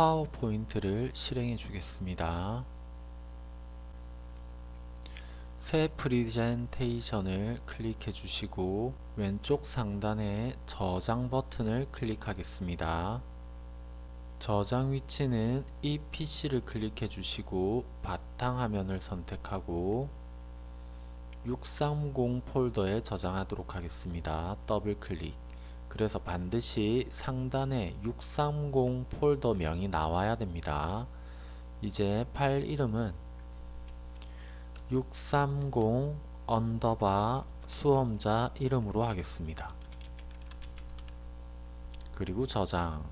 파워포인트를 실행해 주겠습니다. 새 프리젠테이션을 클릭해 주시고 왼쪽 상단에 저장 버튼을 클릭하겠습니다. 저장 위치는 이 PC를 클릭해 주시고 바탕화면을 선택하고 630 폴더에 저장하도록 하겠습니다. 더블 클릭 그래서 반드시 상단에 630 폴더 명이 나와야 됩니다. 이제 파일 이름은 630 underbar 수험자 이름으로 하겠습니다. 그리고 저장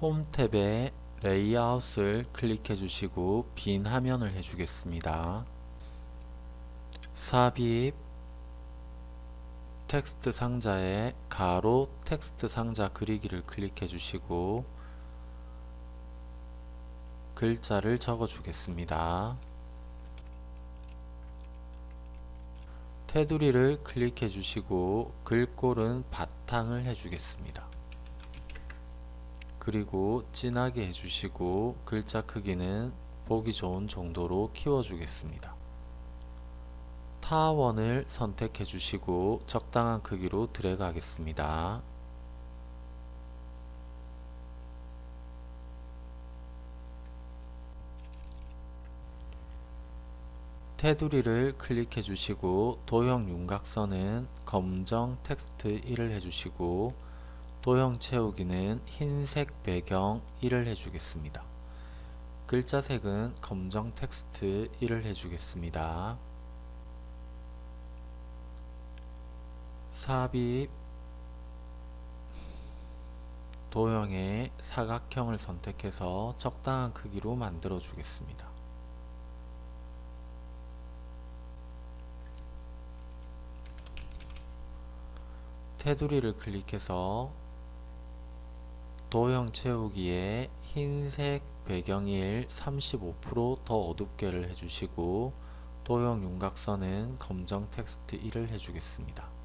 홈 탭에 레이아웃을 클릭해 주시고 빈 화면을 해주겠습니다. 삽입 텍스트 상자에 가로 텍스트 상자 그리기를 클릭해 주시고 글자를 적어 주겠습니다. 테두리를 클릭해 주시고 글꼴은 바탕을 해주겠습니다. 그리고 진하게 해주시고 글자 크기는 보기 좋은 정도로 키워주겠습니다. 타원을 선택해 주시고 적당한 크기로 드래그 하겠습니다. 테두리를 클릭해 주시고 도형 윤곽선은 검정 텍스트 1을 해주시고 도형 채우기는 흰색 배경 1을 해주겠습니다. 글자 색은 검정 텍스트 1을 해주겠습니다. 삽입 도형의 사각형을 선택해서 적당한 크기로 만들어 주겠습니다. 테두리를 클릭해서 도형 채우기에 흰색 배경일 35%더 어둡게를 해주시고 도형 윤곽선은 검정 텍스트 1을 해주겠습니다.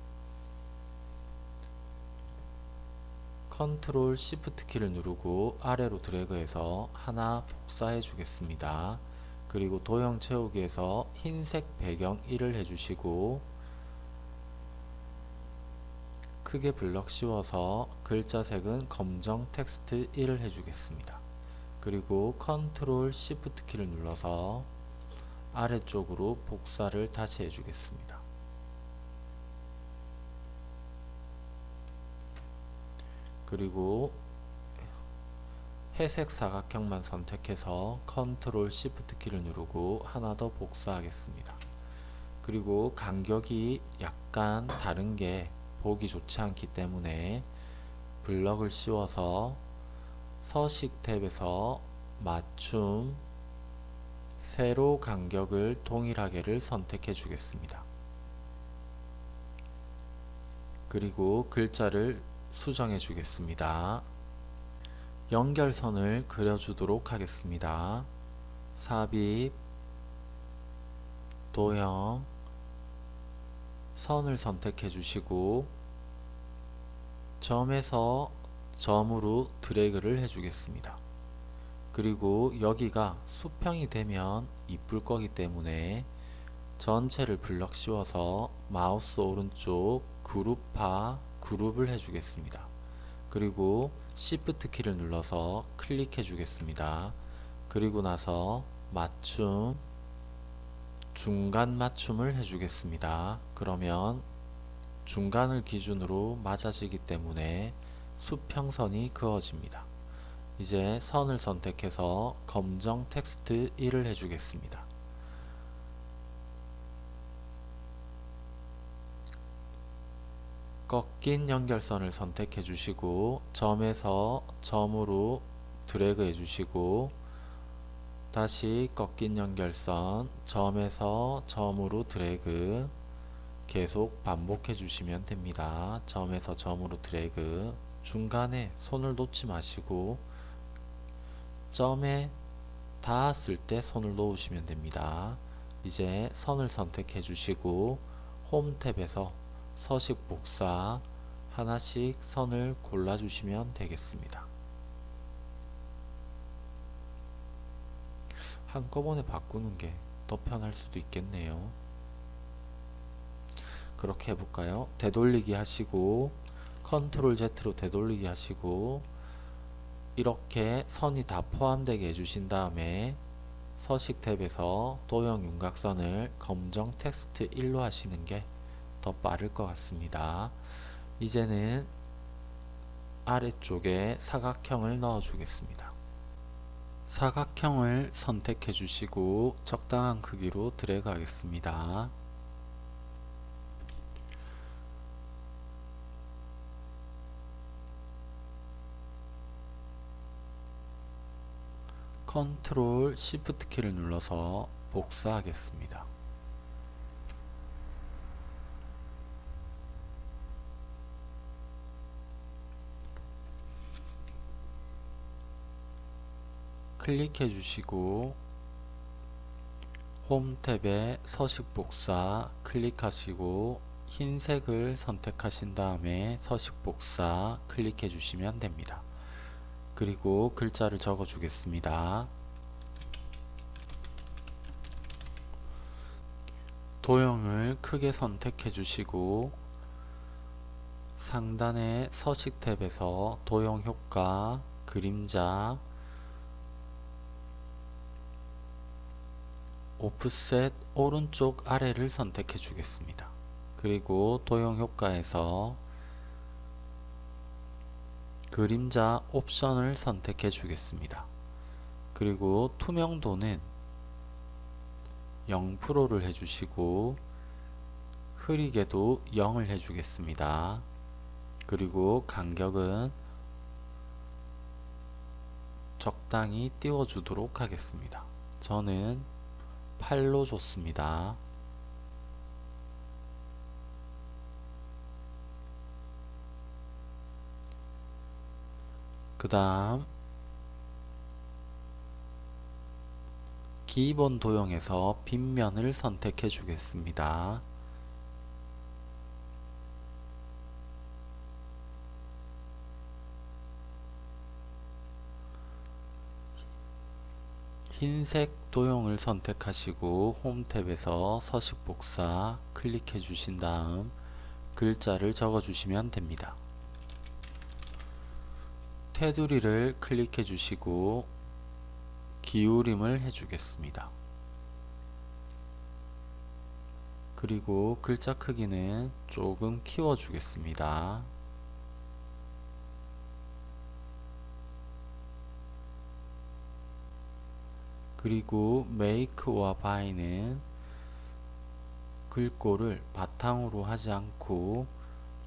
컨트롤 시프트 키를 누르고 아래로 드래그해서 하나 복사해 주겠습니다. 그리고 도형 채우기에서 흰색 배경 1을 해주시고 크게 블럭 씌워서 글자 색은 검정 텍스트 1을 해주겠습니다. 그리고 컨트롤 시프트 키를 눌러서 아래쪽으로 복사를 다시 해주겠습니다. 그리고 회색 사각형만 선택해서 컨트롤 시프트 키를 누르고 하나 더 복사하겠습니다. 그리고 간격이 약간 다른 게 보기 좋지 않기 때문에 블럭을 씌워서 서식 탭에서 맞춤 세로 간격을 동일하게를 선택해 주겠습니다. 그리고 글자를 수정해 주겠습니다. 연결선을 그려주도록 하겠습니다. 삽입 도형 선을 선택해 주시고 점에서 점으로 드래그를 해 주겠습니다. 그리고 여기가 수평이 되면 이쁠 거기 때문에 전체를 블럭 씌워서 마우스 오른쪽 그룹화 그룹을 해 주겠습니다. 그리고 Shift 키를 눌러서 클릭해 주겠습니다. 그리고 나서 맞춤 중간 맞춤을 해주겠습니다. 그러면 중간을 기준으로 맞아지기 때문에 수평선이 그어집니다. 이제 선을 선택해서 검정 텍스트 1을 해주겠습니다. 꺾인 연결선을 선택해 주시고 점에서 점으로 드래그 해 주시고 다시 꺾인 연결선 점에서 점으로 드래그 계속 반복해 주시면 됩니다. 점에서 점으로 드래그 중간에 손을 놓지 마시고 점에 닿았을 때 손을 놓으시면 됩니다. 이제 선을 선택해 주시고 홈 탭에서 서식 복사 하나씩 선을 골라주시면 되겠습니다. 한꺼번에 바꾸는 게 더 편할 수도 있겠네요. 그렇게 해볼까요? 되돌리기 하시고 컨트롤 Z로 되돌리기 하시고 이렇게 선이 다 포함되게 해주신 다음에 서식 탭에서 도형 윤곽선을 검정 텍스트 1로 하시는 게 더 빠를 것 같습니다. 이제는 아래쪽에 사각형을 넣어 주겠습니다. 사각형을 선택해 주시고 적당한 크기로 드래그 하겠습니다. 컨트롤 시프트 키를 눌러서 복사하겠습니다. 클릭해 주시고 홈 탭에 서식 복사 클릭하시고 흰색을 선택하신 다음에 서식 복사 클릭해 주시면 됩니다. 그리고 글자를 적어 주겠습니다. 도형을 크게 선택해 주시고 상단의 서식 탭에서 도형 효과, 그림자, 오프셋 오른쪽 아래를 선택해 주겠습니다. 그리고 도형 효과에서 그림자 옵션을 선택해 주겠습니다. 그리고 투명도는 0%를 해주시고 흐리게도 0을 해주겠습니다. 그리고 간격은 적당히 띄워주도록 하겠습니다. 저는 8로 줬습니다. 그 다음 기본 도형에서 빗면을 선택해 주겠습니다. 흰색 도형을 선택하시고 홈 탭에서 서식 복사 클릭해 주신 다음 글자를 적어 주시면 됩니다. 테두리를 클릭해 주시고 기울임을 해주겠습니다. 그리고 글자 크기는 조금 키워 주겠습니다. 그리고 make와 buy는 글꼴을 바탕으로 하지 않고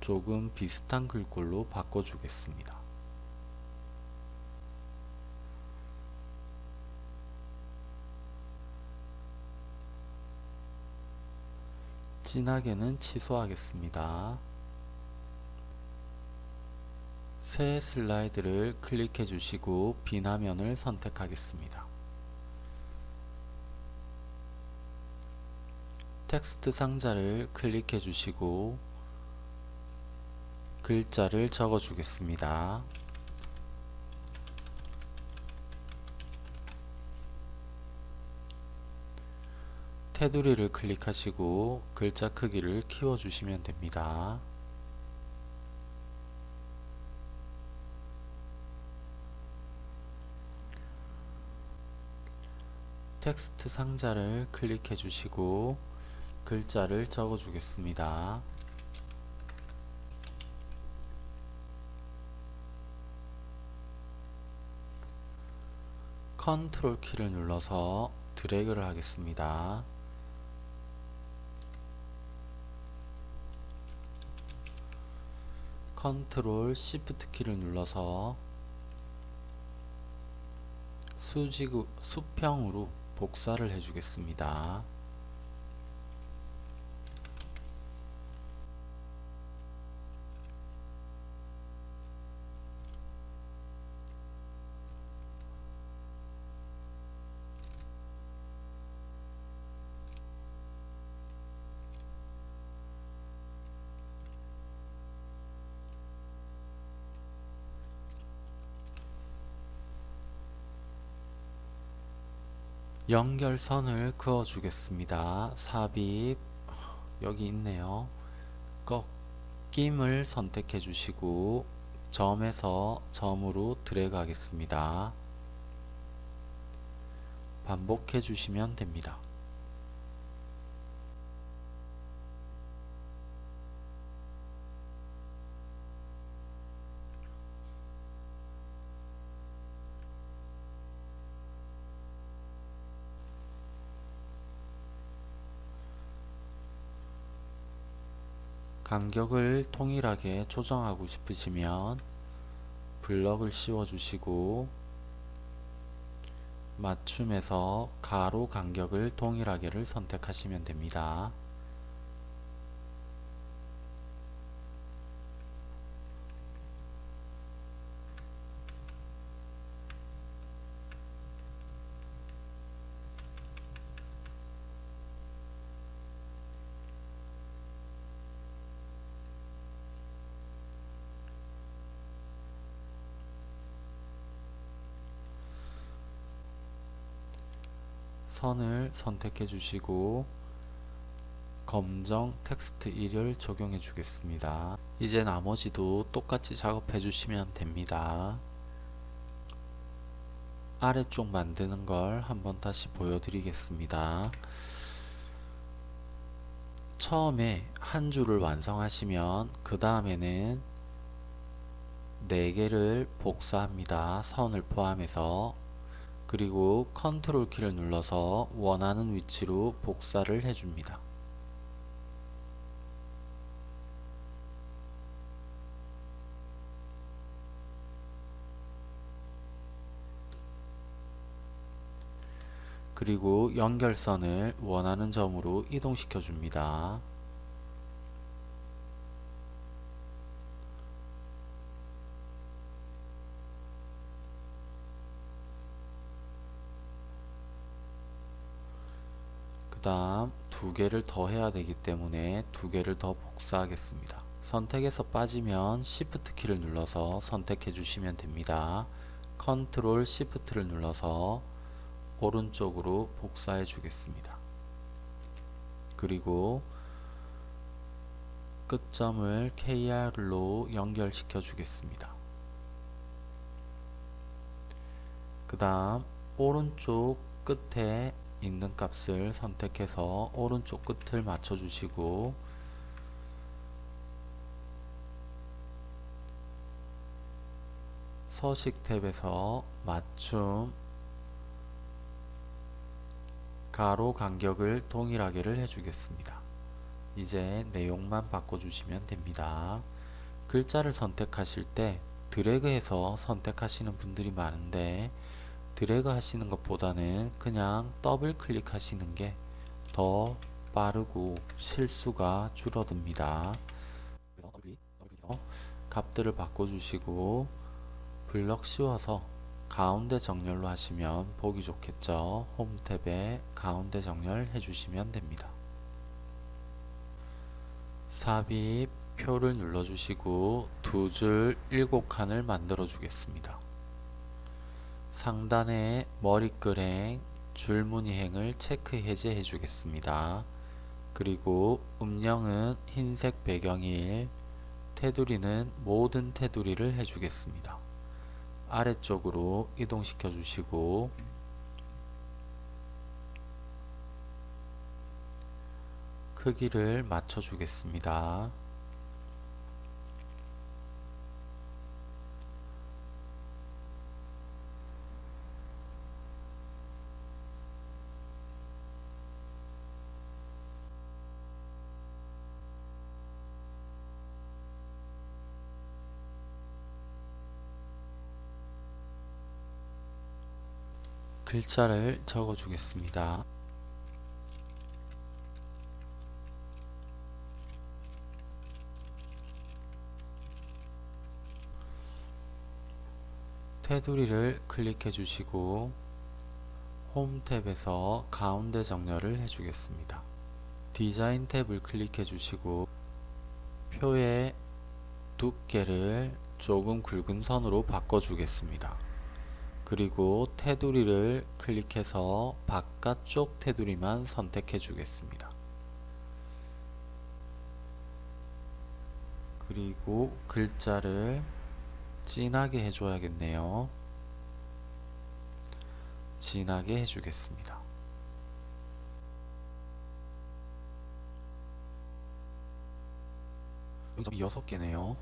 조금 비슷한 글꼴로 바꿔주겠습니다. 진하게는 취소하겠습니다. 새 슬라이드를 클릭해 주시고 빈 화면을 선택하겠습니다. 텍스트 상자를 클릭해 주시고 글자를 적어 주겠습니다. 테두리를 클릭하시고 글자 크기를 키워 주시면 됩니다. 텍스트 상자를 클릭해 주시고 글자를 적어 주겠습니다. 컨트롤 키를 눌러서 드래그를 하겠습니다. 컨트롤 시프트 키를 눌러서 수지구 수평으로 복사를 해주겠습니다. 연결선을 그어 주겠습니다. 삽입 여기 있네요. 꺾임을 선택해 주시고 점에서 점으로 드래그 하겠습니다. 반복해 주시면 됩니다. 간격을 통일하게 조정하고 싶으시면 블럭을 씌워 주시고 맞춤에서 가로 간격을 동일하게를 선택하시면 됩니다. 선을 선택해 주시고 검정 텍스트 1을 적용해 주겠습니다. 이제 나머지도 똑같이 작업해 주시면 됩니다. 아래쪽 만드는 걸 한번 다시 보여드리겠습니다. 처음에 한 줄을 완성하시면 그 다음에는 4개를 복사합니다. 선을 포함해서 그리고 컨트롤 키를 눌러서 원하는 위치로 복사를 해줍니다. 그리고 연결선을 원하는 점으로 이동시켜 줍니다. 다음 두 개를 더 해야 되기 때문에 두 개를 더 복사하겠습니다. 선택에서 빠지면 Shift 키를 눌러서 선택해 주시면 됩니다. 컨트롤 Shift를 눌러서 오른쪽으로 복사해 주겠습니다. 그리고 끝점을 KR로 연결시켜 주겠습니다. 그 다음 오른쪽 끝에 있는 값을 선택해서 오른쪽 끝을 맞춰 주시고 서식 탭에서 맞춤 가로 간격을 동일하게를 해주겠습니다. 이제 내용만 바꿔주시면 됩니다. 글자를 선택하실 때 드래그해서 선택하시는 분들이 많은데 드래그 하시는 것보다는 그냥 더블 클릭하시는 게 더 빠르고 실수가 줄어듭니다. 값들을 바꿔주시고 블럭 씌워서 가운데 정렬로 하시면 보기 좋겠죠. 홈 탭에 가운데 정렬 해주시면 됩니다. 삽입 표를 눌러주시고 두 줄 일곱 칸을 만들어 주겠습니다. 상단에 머리글행, 줄무늬행을 체크 해제해 주겠습니다. 그리고 음영은 흰색 배경일, 테두리는 모든 테두리를 해주겠습니다. 아래쪽으로 이동시켜 주시고 크기를 맞춰 주겠습니다. 글자를 적어 주겠습니다. 테두리를 클릭해 주시고 홈 탭에서 가운데 정렬을 해 주겠습니다. 디자인 탭을 클릭해 주시고 표의 두께를 조금 굵은 선으로 바꿔 주겠습니다. 그리고 테두리를 클릭해서 바깥쪽 테두리만 선택해 주겠습니다. 그리고 글자를 진하게 해줘야겠네요. 진하게 해주겠습니다. 점이 6개네요.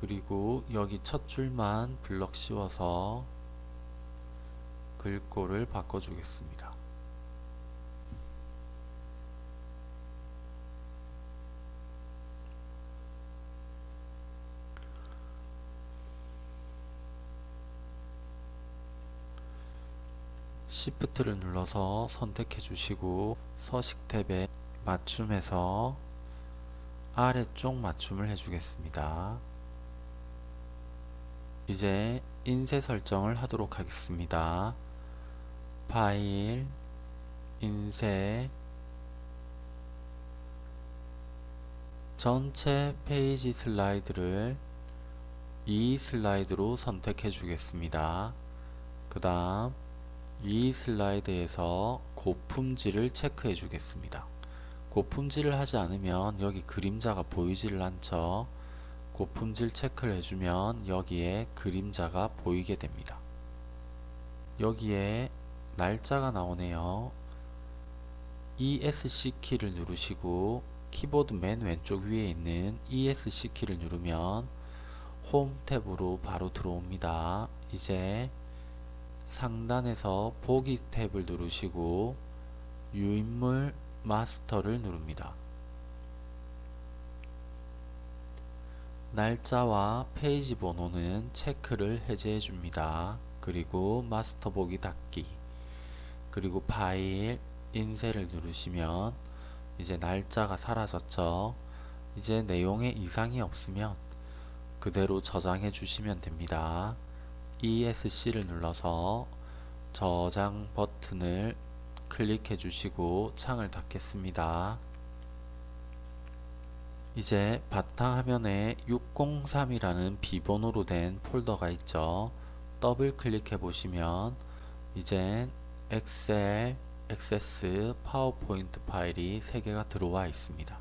그리고 여기 첫 줄만 블럭 씌워서 글꼴을 바꿔주겠습니다. Shift를 눌러서 선택해 주시고 서식 탭에 맞춤해서 아래쪽 맞춤을 해주겠습니다. 이제 인쇄 설정을 하도록 하겠습니다. 파일, 인쇄, 전체 페이지 슬라이드를 이 슬라이드로 선택해 주겠습니다. 그 다음 이 슬라이드에서 고품질을 체크해 주겠습니다. 고품질을 하지 않으면 여기 그림자가 보이지를 않죠. 고품질 체크를 해주면 여기에 그림자가 보이게 됩니다. 여기에 날짜가 나오네요. ESC 키를 누르시고 키보드 맨 왼쪽 위에 있는 ESC 키를 누르면 홈 탭으로 바로 들어옵니다. 이제 상단에서 보기 탭을 누르시고 유인물 마스터를 누릅니다. 날짜와 페이지 번호는 체크를 해제해 줍니다. 그리고 마스터 보기 닫기 그리고 파일 인쇄를 누르시면 이제 날짜가 사라졌죠. 이제 내용에 이상이 없으면 그대로 저장해 주시면 됩니다. ESC를 눌러서 저장 버튼을 클릭해 주시고 창을 닫겠습니다. 이제 바탕화면에 603이라는 비번호로 된 폴더가 있죠. 더블 클릭해 보시면 이젠 엑셀, 액세스, 파워포인트 파일이 3개가 들어와 있습니다.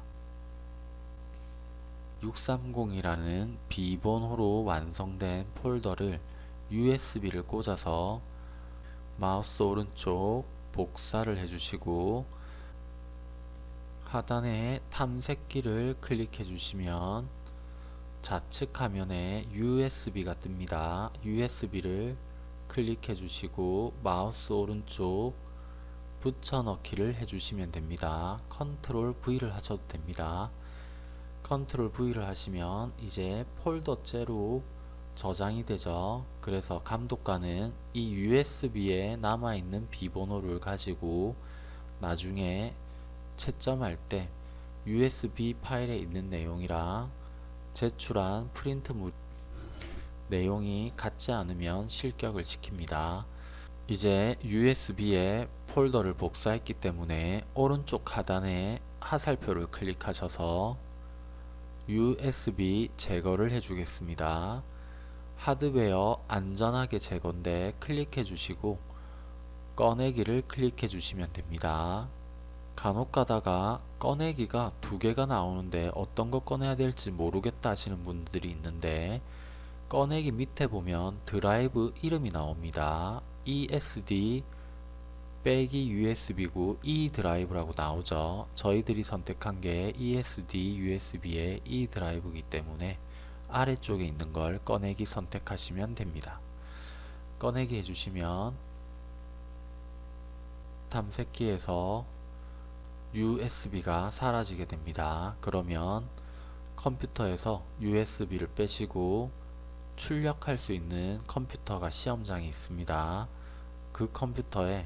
630이라는 비번호로 완성된 폴더를 USB를 꽂아서 마우스 오른쪽 복사를 해주시고 하단에 탐색기를 클릭해 주시면 좌측 화면에 USB가 뜹니다. USB를 클릭해 주시고 마우스 오른쪽 붙여넣기를 해주시면 됩니다. 컨트롤 V를 하셔도 됩니다. 컨트롤 V를 하시면 이제 폴더째로 저장이 되죠. 그래서 감독관은 이 USB에 남아있는 비번호를 가지고 나중에 채점할 때 USB 파일에 있는 내용이랑 제출한 프린트물 내용이 같지 않으면 실격을 시킵니다. 이제 USB에 폴더를 복사했기 때문에 오른쪽 하단에 하살표를 클릭하셔서 USB 제거를 해주겠습니다. 하드웨어 안전하게 제거인데 클릭해 주시고 꺼내기를 클릭해 주시면 됩니다. 간혹 가다가 꺼내기가 두 개가 나오는데 어떤 거 꺼내야 될지 모르겠다 하시는 분들이 있는데 꺼내기 밑에 보면 드라이브 이름이 나옵니다. ESD 빼기 USB고 E 드라이브라고 나오죠. 저희들이 선택한 게 ESD USB의 E 드라이브이기 때문에 아래쪽에 있는 걸 꺼내기 선택하시면 됩니다. 꺼내기 해주시면 탐색기에서 USB가 사라지게 됩니다. 그러면 컴퓨터에서 USB를 빼시고 출력할 수 있는 컴퓨터가 시험장에 있습니다. 그 컴퓨터에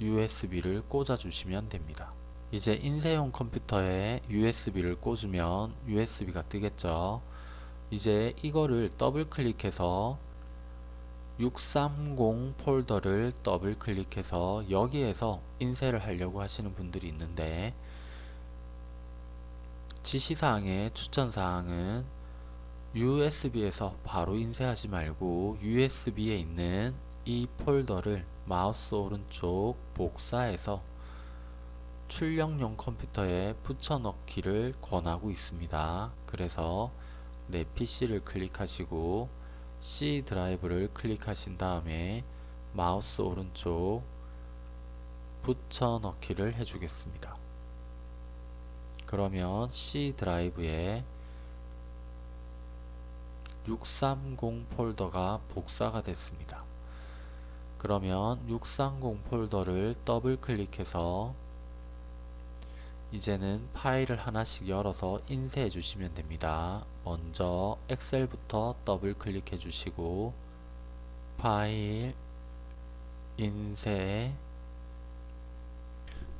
USB를 꽂아 주시면 됩니다. 이제 인쇄용 컴퓨터에 USB를 꽂으면 USB가 뜨겠죠. 이제 이거를 더블 클릭해서 630 폴더를 더블 클릭해서 여기에서 인쇄를 하려고 하시는 분들이 있는데 지시사항의 추천사항은 USB에서 바로 인쇄하지 말고 USB에 있는 이 폴더를 마우스 오른쪽 복사해서 출력용 컴퓨터에 붙여넣기를 권하고 있습니다. 그래서 내 PC를 클릭하시고 C 드라이브를 클릭하신 다음에 마우스 오른쪽 붙여넣기를 해주겠습니다. 그러면 C 드라이브에 630 폴더가 복사가 됐습니다. 그러면 630 폴더를 더블 클릭해서 이제는 파일을 하나씩 열어서 인쇄해 주시면 됩니다. 먼저 엑셀부터 더블 클릭해 주시고 파일 인쇄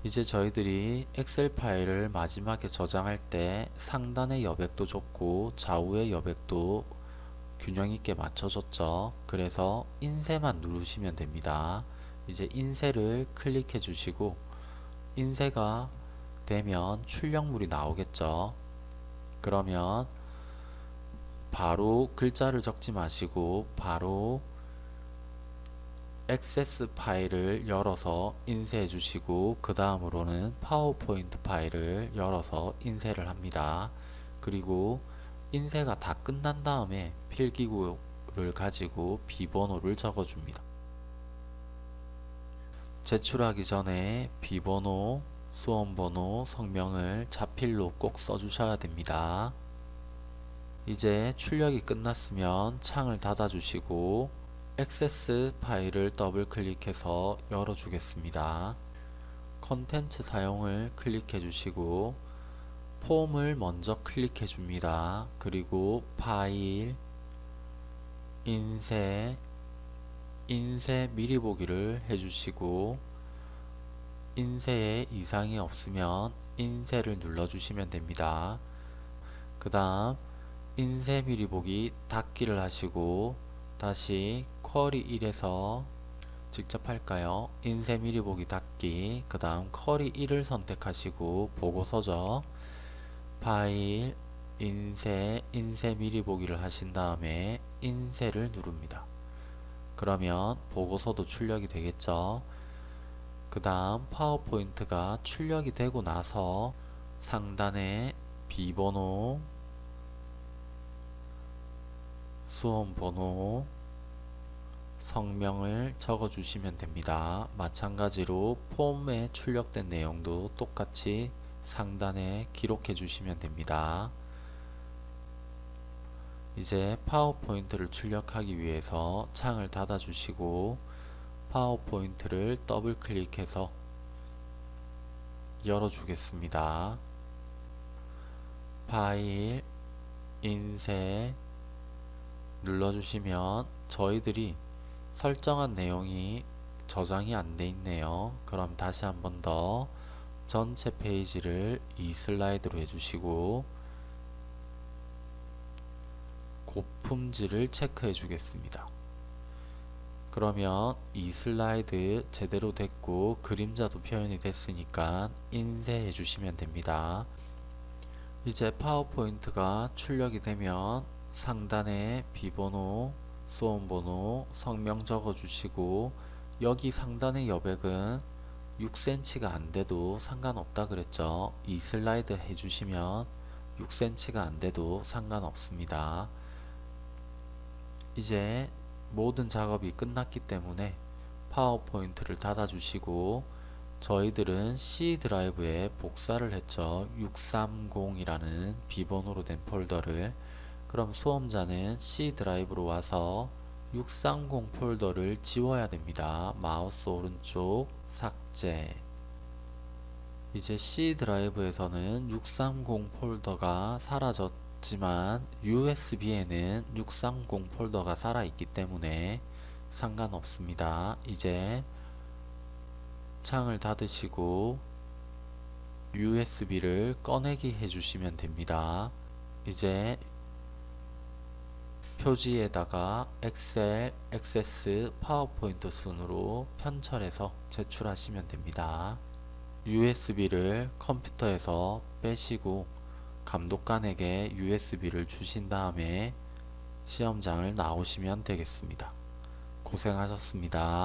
이제 저희들이 엑셀 파일을 마지막에 저장할 때 상단의 여백도 좁고 좌우의 여백도 균형 있게 맞춰줬죠. 그래서 인쇄만 누르시면 됩니다. 이제 인쇄를 클릭해 주시고 인쇄가 되면 출력물이 나오겠죠. 그러면 바로 글자를 적지 마시고 바로 액세스 파일을 열어서 인쇄해 주시고 그 다음으로는 파워포인트 파일을 열어서 인쇄를 합니다. 그리고 인쇄가 다 끝난 다음에 필기구를 가지고 비번호를 적어줍니다. 제출하기 전에 비번호, 수험번호, 성명을 자필로 꼭 써주셔야 됩니다. 이제 출력이 끝났으면 창을 닫아주시고 액세스 파일을 더블 클릭해서 열어주겠습니다. 컨텐츠 사용을 클릭해 주시고 폼을 먼저 클릭해 줍니다. 그리고 파일, 인쇄, 인쇄 미리 보기를 해주시고 인쇄에 이상이 없으면 인쇄를 눌러주시면 됩니다. 그 다음 인쇄 미리 보기 닫기를 하시고 다시 쿼리 1에서 직접 할까요? 인쇄 미리 보기 닫기 그 다음 쿼리 1을 선택하시고 보고서죠. 파일 인쇄 인쇄 미리 보기를 하신 다음에 인쇄를 누릅니다. 그러면 보고서도 출력이 되겠죠. 그 다음 파워포인트가 출력이 되고 나서 상단에 비번호 수험번호 성명을 적어 주시면 됩니다. 마찬가지로 폼에 출력된 내용도 똑같이 상단에 기록해 주시면 됩니다. 이제 파워포인트를 출력하기 위해서 창을 닫아 주시고 파워포인트를 더블 클릭해서 열어 주겠습니다. 파일 인쇄 눌러주시면 저희들이 설정한 내용이 저장이 안 돼 있네요. 그럼 다시 한 번 더 전체 페이지를 이 슬라이드로 해주시고 고품질을 체크해 주겠습니다. 그러면 이 슬라이드 제대로 됐고 그림자도 표현이 됐으니까 인쇄해 주시면 됩니다. 이제 파워포인트가 출력이 되면 상단에 비번호, 수험번호, 성명 적어 주시고 여기 상단의 여백은 6cm가 안돼도 상관없다 그랬죠. 이 슬라이드 해주시면 6cm가 안돼도 상관없습니다. 이제 모든 작업이 끝났기 때문에 파워포인트를 닫아주시고 저희들은 C 드라이브에 복사를 했죠. 630이라는 비번호로 된 폴더를 그럼 수험자는 C 드라이브로 와서 630 폴더를 지워야 됩니다. 마우스 오른쪽 삭제 이제 C 드라이브에서는 630 폴더가 사라졌 지만 USB에는 630 폴더가 살아있기 때문에 상관없습니다. 이제 창을 닫으시고 USB를 꺼내기 해주시면 됩니다. 이제 표지에다가 엑셀, 액세스, 파워포인트 순으로 편철해서 제출하시면 됩니다. USB를 컴퓨터에서 빼시고 감독관에게 USB를 주신 다음에 시험장을 나오시면 되겠습니다. 고생하셨습니다.